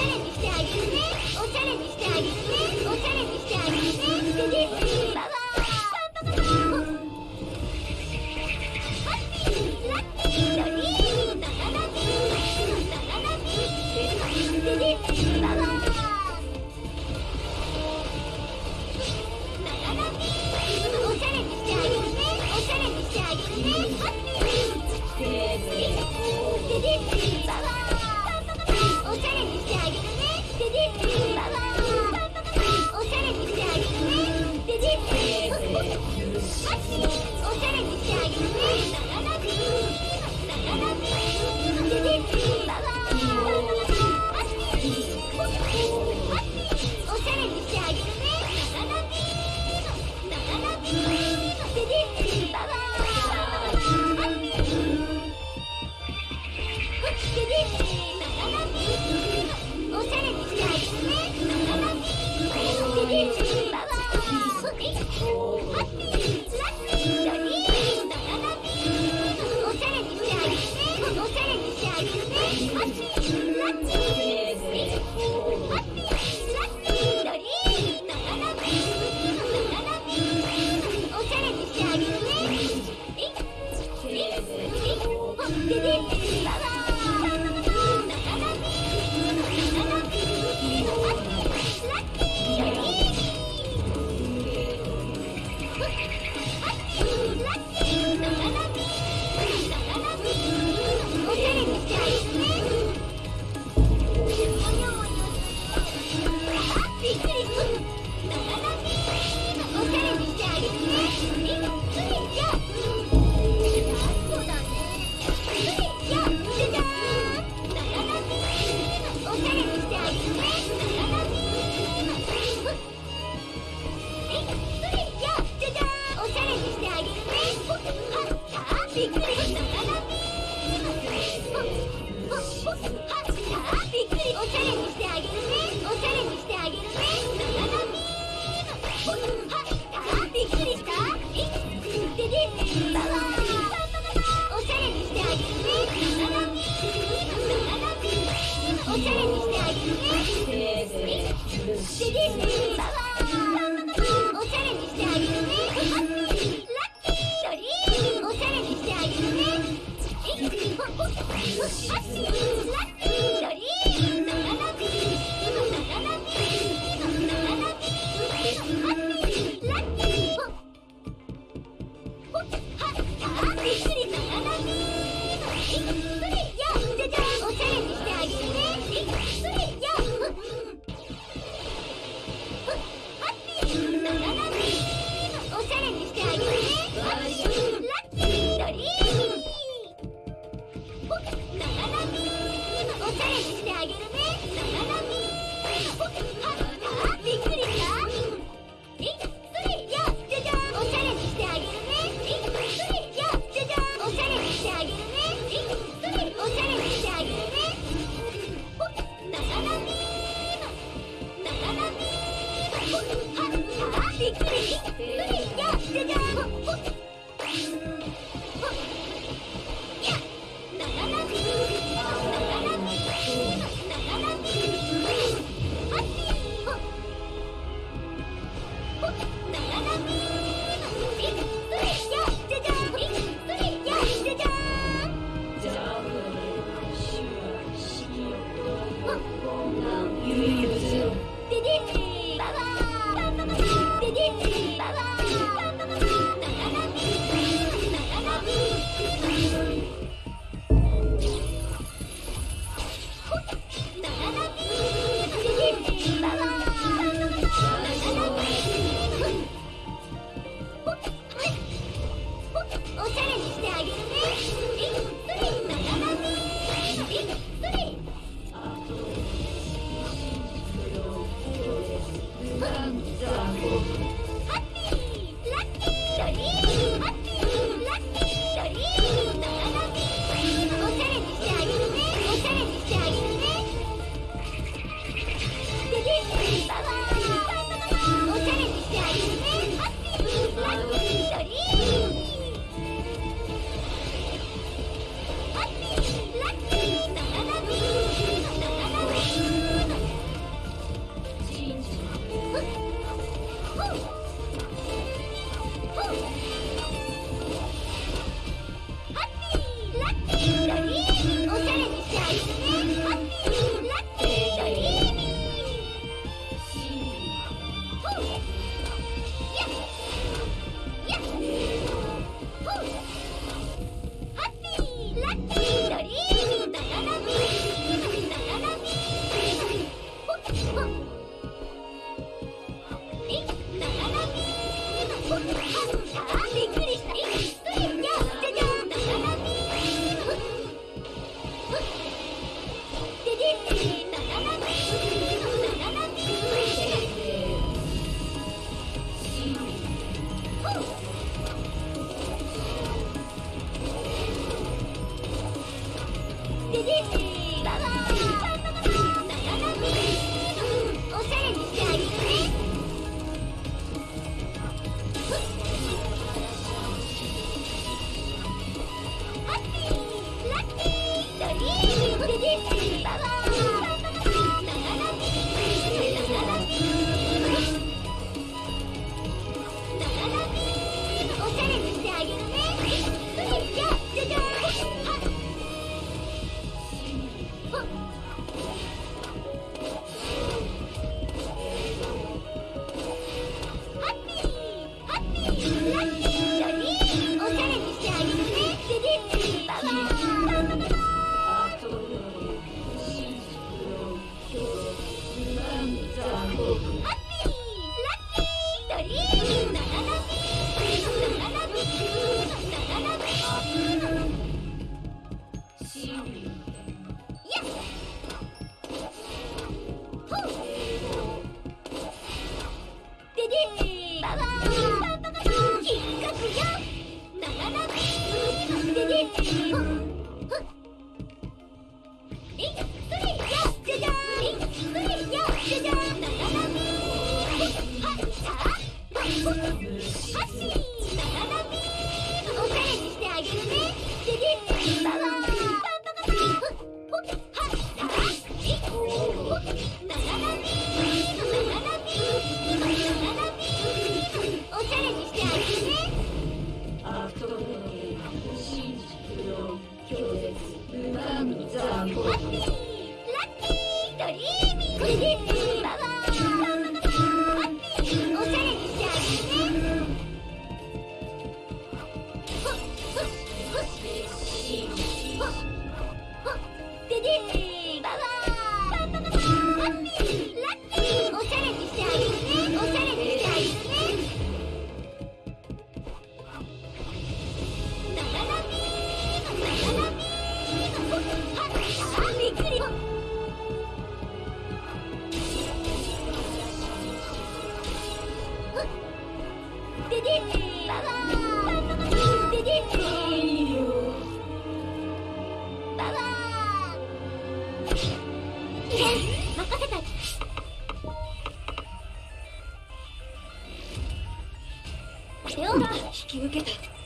ゃれにしてあげるね。おしゃれにしてあげるね。おしゃれにしてあげるね。私はもうずっと。Hadi gidelim. Hadi gel. Gel. お Ah! 引き受けた